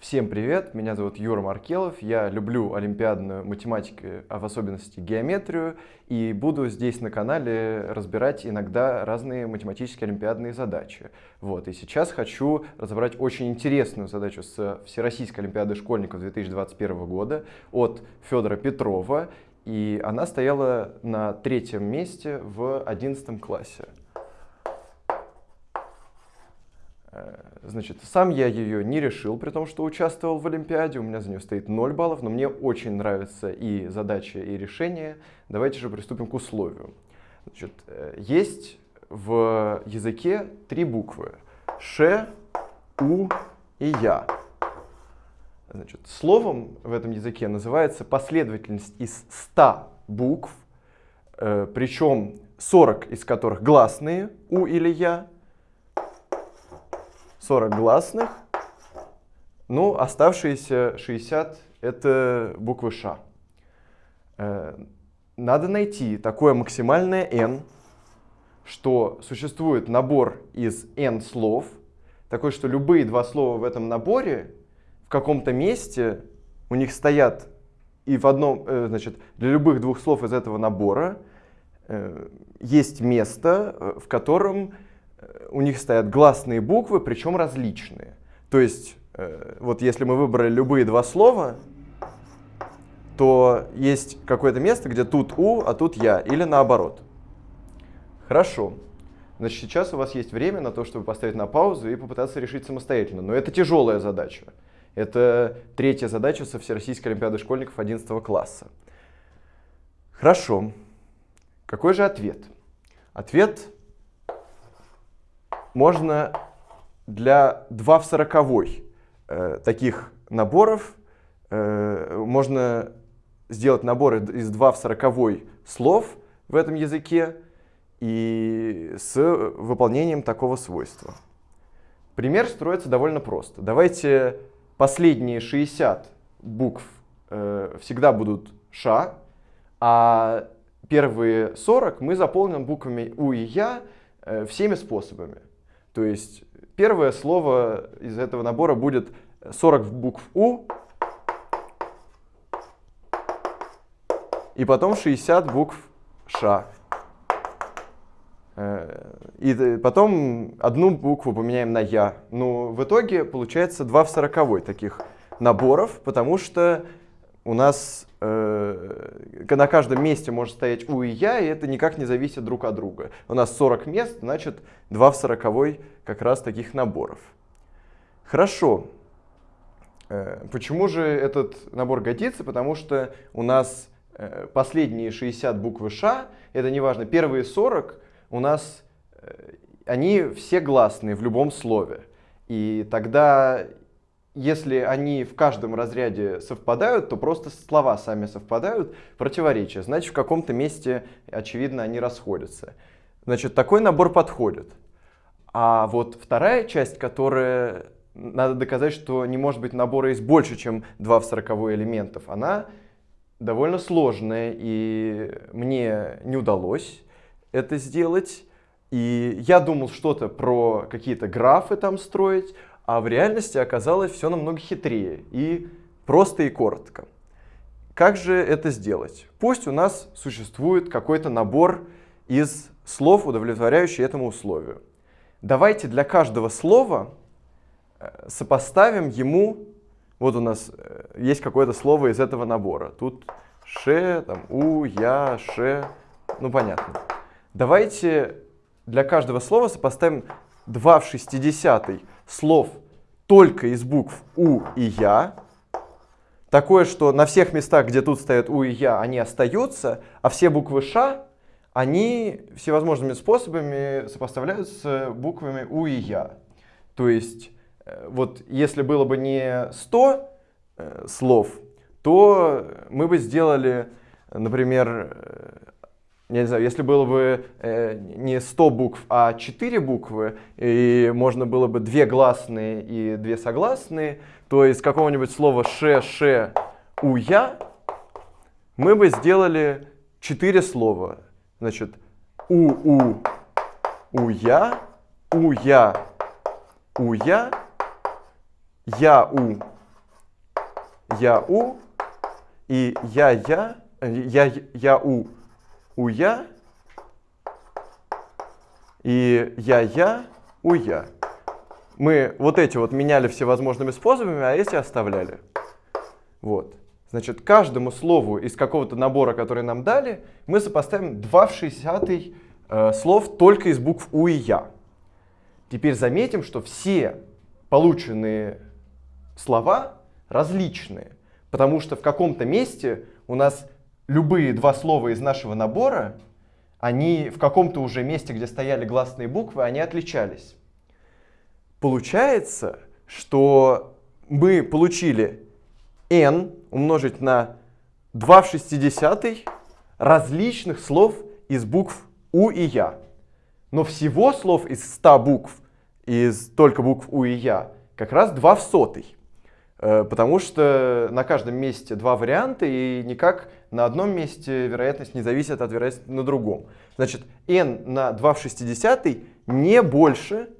Всем привет, меня зовут Юра Маркелов, я люблю олимпиадную математику, а в особенности геометрию, и буду здесь на канале разбирать иногда разные математические олимпиадные задачи. Вот, и сейчас хочу разобрать очень интересную задачу с Всероссийской олимпиады школьников 2021 года от Федора Петрова, и она стояла на третьем месте в 11 классе. Э, значит, сам я ее не решил, при том, что участвовал в Олимпиаде, у меня за нее стоит 0 баллов, но мне очень нравятся и задачи, и решения. Давайте же приступим к условию. Значит, э, есть в языке три буквы. Ш, У и Я. Значит, словом в этом языке называется последовательность из 100 букв, э, причем 40 из которых гласные У или Я, 40 гласных, ну, оставшиеся 60 — это буквы Ш. Э, надо найти такое максимальное n, что существует набор из n слов, такой, что любые два слова в этом наборе в каком-то месте у них стоят и в одном, э, значит, для любых двух слов из этого набора э, есть место, в котором у них стоят гласные буквы, причем различные. То есть, э, вот если мы выбрали любые два слова, то есть какое-то место, где тут «у», а тут «я», или наоборот. Хорошо. Значит, сейчас у вас есть время на то, чтобы поставить на паузу и попытаться решить самостоятельно. Но это тяжелая задача. Это третья задача со Всероссийской Олимпиады школьников 11 класса. Хорошо. Какой же ответ? Ответ можно для 2 в 40 э, таких наборов э, можно сделать наборы из 2 в 40 слов в этом языке и с выполнением такого свойства. Пример строится довольно просто. Давайте последние 60 букв э, всегда будут ша, а первые 40 мы заполним буквами у и я э, всеми способами. То есть первое слово из этого набора будет 40 букв У, и потом 60 букв Ш. Э, и потом одну букву поменяем на Я. Ну, в итоге получается 2 в 40 таких наборов, потому что у нас на каждом месте может стоять у и я, и это никак не зависит друг от друга. У нас 40 мест, значит 2 в 40 как раз таких наборов. Хорошо. Э, почему же этот набор годится? Потому что у нас э, последние 60 буквы Ш, это не важно, первые 40 у нас, э, они все гласные в любом слове. И тогда если они в каждом разряде совпадают, то просто слова сами совпадают, противоречия. Значит, в каком-то месте, очевидно, они расходятся. Значит, такой набор подходит. А вот вторая часть, которая надо доказать, что не может быть набора из больше, чем 2 в 40 элементов, она довольно сложная, и мне не удалось это сделать. И я думал что-то про какие-то графы там строить, а в реальности оказалось все намного хитрее и просто и коротко. Как же это сделать? Пусть у нас существует какой-то набор из слов, удовлетворяющий этому условию. Давайте для каждого слова э, сопоставим ему, вот у нас э, есть какое-то слово из этого набора. Тут ше, там, у, я, ше, ну понятно. Давайте для каждого слова сопоставим 2 в 60 слов только из букв У и Я. Такое, что на всех местах, где тут стоят У и Я, они остаются, а все буквы Ш, они всевозможными способами сопоставляются буквами У и Я. То есть, э, вот если было бы не 100 э, слов, то мы бы сделали, например, э, не знаю, если было бы э, не 100 букв, а 4 буквы, и можно было бы две гласные и две согласные, то из какого-нибудь слова ше, ше, у, я мы бы сделали 4 слова. Значит, у, у, у, я, у, я, у, я, я, у, я-у, и я-я, я-я-у, у-я, и я-я, у-я. Мы вот эти вот меняли всевозможными способами, а эти оставляли. Вот. Значит, каждому слову из какого-то набора, который нам дали, мы сопоставим 2 в 60 э, слов только из букв У и Я. Теперь заметим, что все полученные слова различные, потому что в каком-то месте у нас любые два слова из нашего набора, они в каком-то уже месте, где стояли гласные буквы, они отличались. Получается, что мы получили n умножить на 2 в 60 различных слов из букв У и Я. Но всего слов из 100 букв, из только букв У и Я, как раз 2 в сотый. Э, потому что на каждом месте два варианта, и никак на одном месте вероятность не зависит от вероятности на другом. Значит, n на 2 в 60 не больше,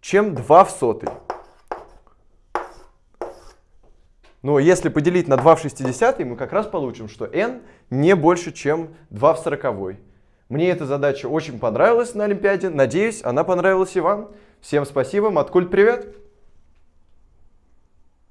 чем 2 в сотый. Но если поделить на 2 в 60, мы как раз получим, что n не больше, чем 2 в 40. Мне эта задача очень понравилась на Олимпиаде. Надеюсь, она понравилась и вам. Всем спасибо. Маткульт, привет!